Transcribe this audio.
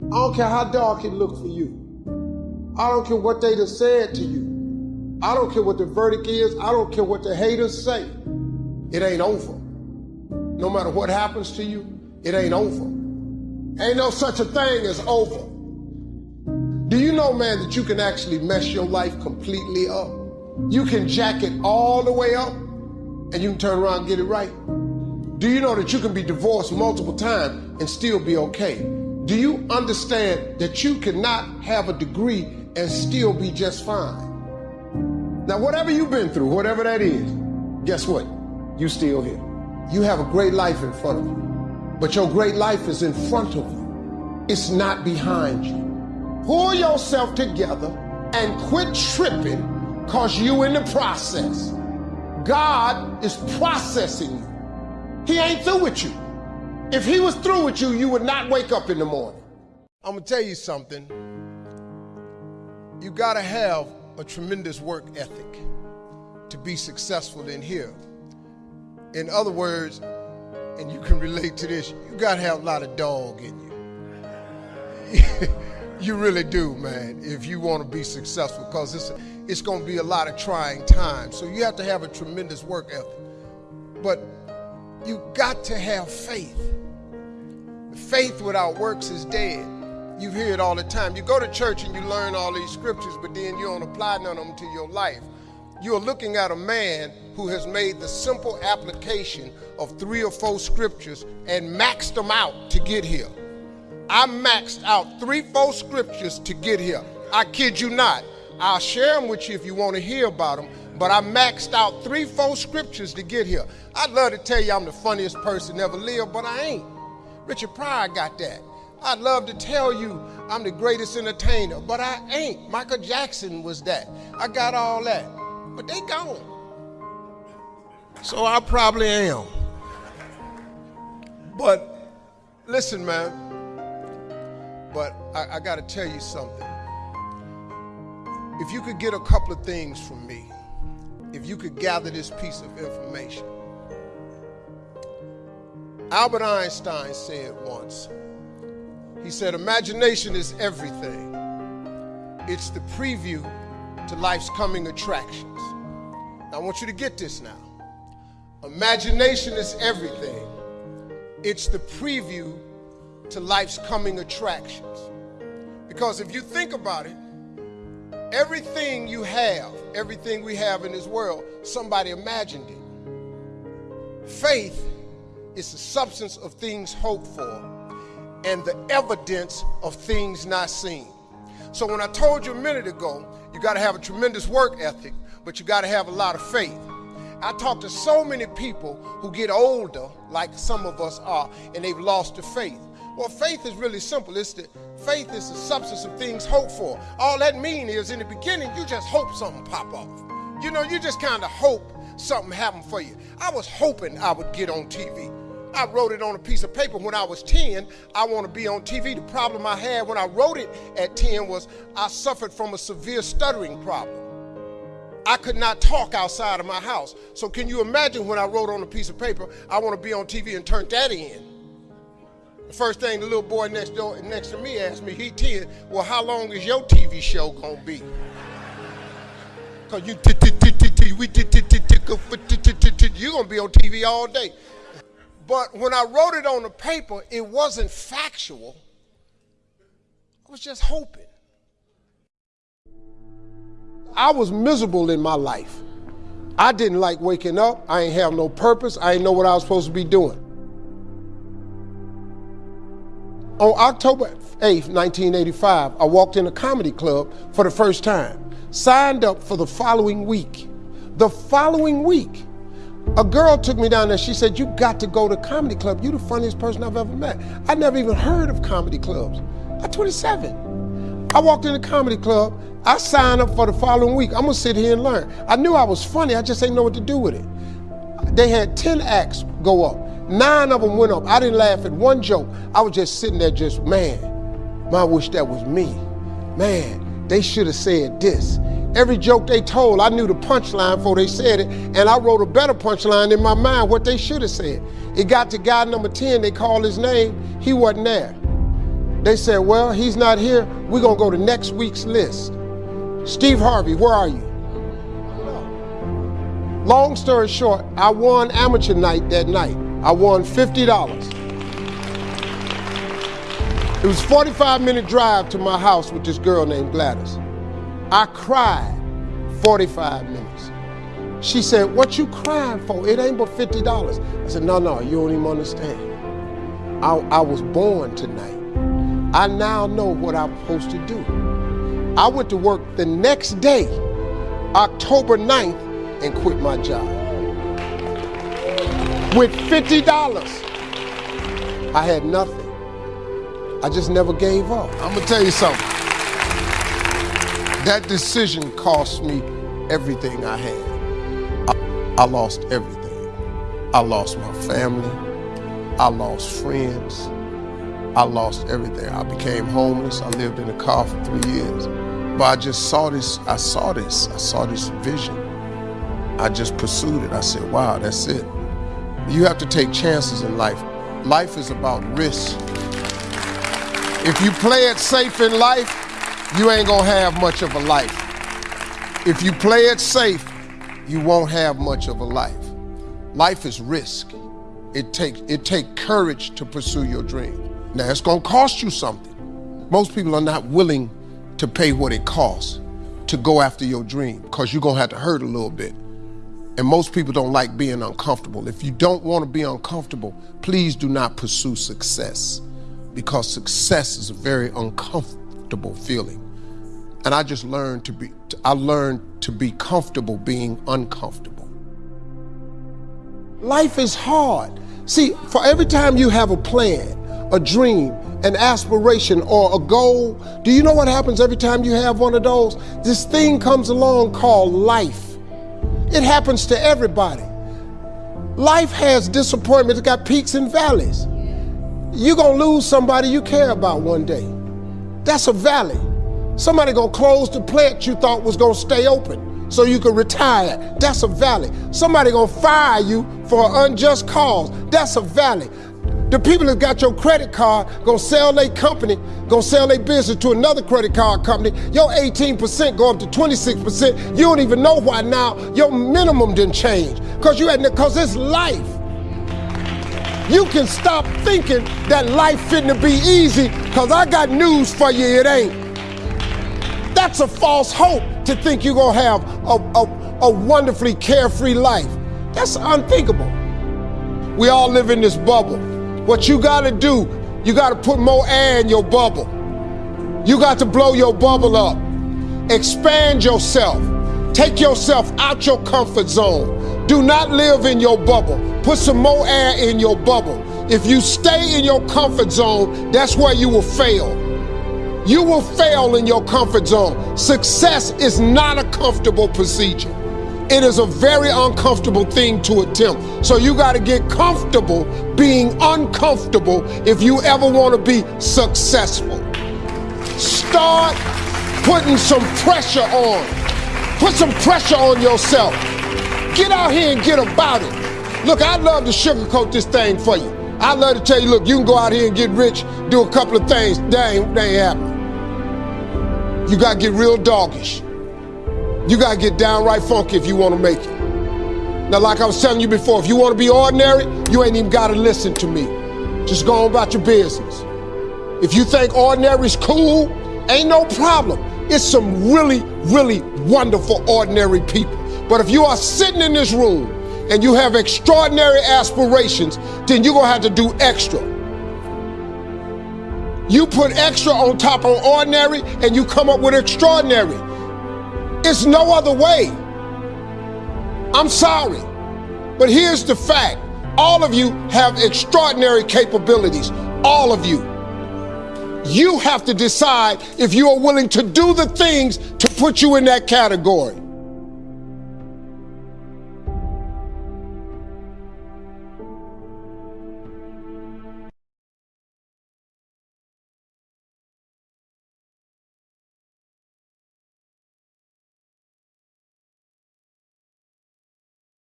I don't care how dark it look for you. I don't care what they done said to you. I don't care what the verdict is. I don't care what the haters say. It ain't over. No matter what happens to you, it ain't over. Ain't no such a thing as over. Do you know, man, that you can actually mess your life completely up? You can jack it all the way up and you can turn around and get it right. Do you know that you can be divorced multiple times and still be okay? Do you understand that you cannot have a degree and still be just fine? Now, whatever you've been through, whatever that is, guess what? You're still here. You have a great life in front of you. But your great life is in front of you. It's not behind you. Pull yourself together and quit tripping cause you in the process. God is processing you. He ain't through with you. If he was through with you, you would not wake up in the morning. I'm gonna tell you something. You gotta have a tremendous work ethic to be successful in here. In other words, and you can relate to this, you gotta have a lot of dog in you. you really do, man, if you wanna be successful, because it's, it's gonna be a lot of trying times. So you have to have a tremendous work ethic. But you got to have faith. Faith without works is dead. You hear it all the time. You go to church and you learn all these scriptures, but then you don't apply none of them to your life. You're looking at a man who has made the simple application of three or four scriptures and maxed them out to get here. I maxed out three, four scriptures to get here. I kid you not. I'll share them with you if you want to hear about them, but I maxed out three, four scriptures to get here. I'd love to tell you I'm the funniest person ever lived, but I ain't. Richard Pryor got that. I'd love to tell you I'm the greatest entertainer, but I ain't. Michael Jackson was that. I got all that, but they gone. So I probably am. But listen, man, but I, I got to tell you something. If you could get a couple of things from me, if you could gather this piece of information. Albert Einstein said once, he said, imagination is everything. It's the preview to life's coming attractions. I want you to get this now. Imagination is everything. It's the preview to life's coming attractions. Because if you think about it, everything you have, everything we have in this world, somebody imagined it. Faith is the substance of things hoped for and the evidence of things not seen. So when I told you a minute ago, you got to have a tremendous work ethic, but you got to have a lot of faith. I talk to so many people who get older, like some of us are, and they've lost the faith. Well, faith is really simple. It's the faith is the substance of things hoped for. All that means is in the beginning, you just hope something pop off. You know, you just kind of hope something happen for you. I was hoping I would get on TV. I wrote it on a piece of paper when I was 10. I want to be on TV. The problem I had when I wrote it at 10 was I suffered from a severe stuttering problem. I could not talk outside of my house. So can you imagine when I wrote on a piece of paper, I want to be on TV and turned that in? The first thing the little boy next door next to me asked me, he 10, well, how long is your TV show gonna be? Cause you you're gonna be on TV all day. But when I wrote it on the paper, it wasn't factual. I was just hoping. I was miserable in my life. I didn't like waking up. I ain't have no purpose. I ain't know what I was supposed to be doing. On October 8th, 1985, I walked in a comedy club for the first time. Signed up for the following week. The following week, a girl took me down there. She said, You got to go to comedy club. You're the funniest person I've ever met. I never even heard of comedy clubs. I'm 27. I walked in the comedy club. I signed up for the following week. I'm gonna sit here and learn. I knew I was funny, I just didn't know what to do with it. They had 10 acts go up. Nine of them went up. I didn't laugh at one joke. I was just sitting there, just, man, I wish that was me. Man, they should have said this. Every joke they told, I knew the punchline before they said it, and I wrote a better punchline in my mind what they should have said. It got to guy number 10, they called his name, he wasn't there. They said, well, he's not here. We're going to go to next week's list. Steve Harvey, where are you? Long story short, I won amateur night that night. I won $50. It was 45 minute drive to my house with this girl named Gladys. I cried 45 minutes. She said, what you crying for? It ain't but $50. I said, no, no, you don't even understand. I, I was born tonight. I now know what I'm supposed to do. I went to work the next day, October 9th, and quit my job. With $50, I had nothing. I just never gave up. I'm gonna tell you something. That decision cost me everything I had. I, I lost everything. I lost my family. I lost friends. I lost everything. I became homeless. I lived in a car for three years. But I just saw this, I saw this, I saw this vision. I just pursued it. I said, wow, that's it. You have to take chances in life. Life is about risk. If you play it safe in life, you ain't gonna have much of a life. If you play it safe, you won't have much of a life. Life is risk. It takes it take courage to pursue your dream. Now it's gonna cost you something. Most people are not willing to pay what it costs to go after your dream because you're gonna have to hurt a little bit. And most people don't like being uncomfortable. If you don't want to be uncomfortable, please do not pursue success because success is a very uncomfortable feeling. And I just learned to be I learned to be comfortable being uncomfortable. Life is hard. See, for every time you have a plan, a dream, an aspiration, or a goal, do you know what happens every time you have one of those? This thing comes along called life. It happens to everybody. Life has disappointments, it's got peaks and valleys. You're gonna lose somebody you care about one day. That's a valley. Somebody gonna close the plant you thought was gonna stay open so you could retire. That's a valley. Somebody gonna fire you for an unjust cause. That's a valley. The people that got your credit card gonna sell their company, gonna sell their business to another credit card company. Your 18% go up to 26%. You don't even know why now your minimum didn't change. Cause you had cause it's life. You can stop thinking that life fitting to be easy, cause I got news for you, it ain't. That's a false hope to think you're gonna have a, a, a wonderfully carefree life. That's unthinkable. We all live in this bubble. What you gotta do, you gotta put more air in your bubble. You got to blow your bubble up. Expand yourself. Take yourself out your comfort zone. Do not live in your bubble. Put some more air in your bubble. If you stay in your comfort zone, that's where you will fail. You will fail in your comfort zone. Success is not a comfortable procedure. It is a very uncomfortable thing to attempt. So you got to get comfortable being uncomfortable if you ever want to be successful. Start putting some pressure on. Put some pressure on yourself. Get out here and get about it. Look, I'd love to sugarcoat this thing for you. I'd love to tell you, look, you can go out here and get rich, do a couple of things. That ain't, that ain't happening. You got to get real doggish. You got to get downright funky if you want to make it. Now, like I was telling you before, if you want to be ordinary, you ain't even got to listen to me. Just go on about your business. If you think ordinary's cool, ain't no problem. It's some really, really wonderful ordinary people. But if you are sitting in this room and you have extraordinary aspirations, then you're going to have to do extra. You put extra on top of ordinary and you come up with extraordinary. It's no other way. I'm sorry. But here's the fact all of you have extraordinary capabilities. All of you. You have to decide if you are willing to do the things to put you in that category.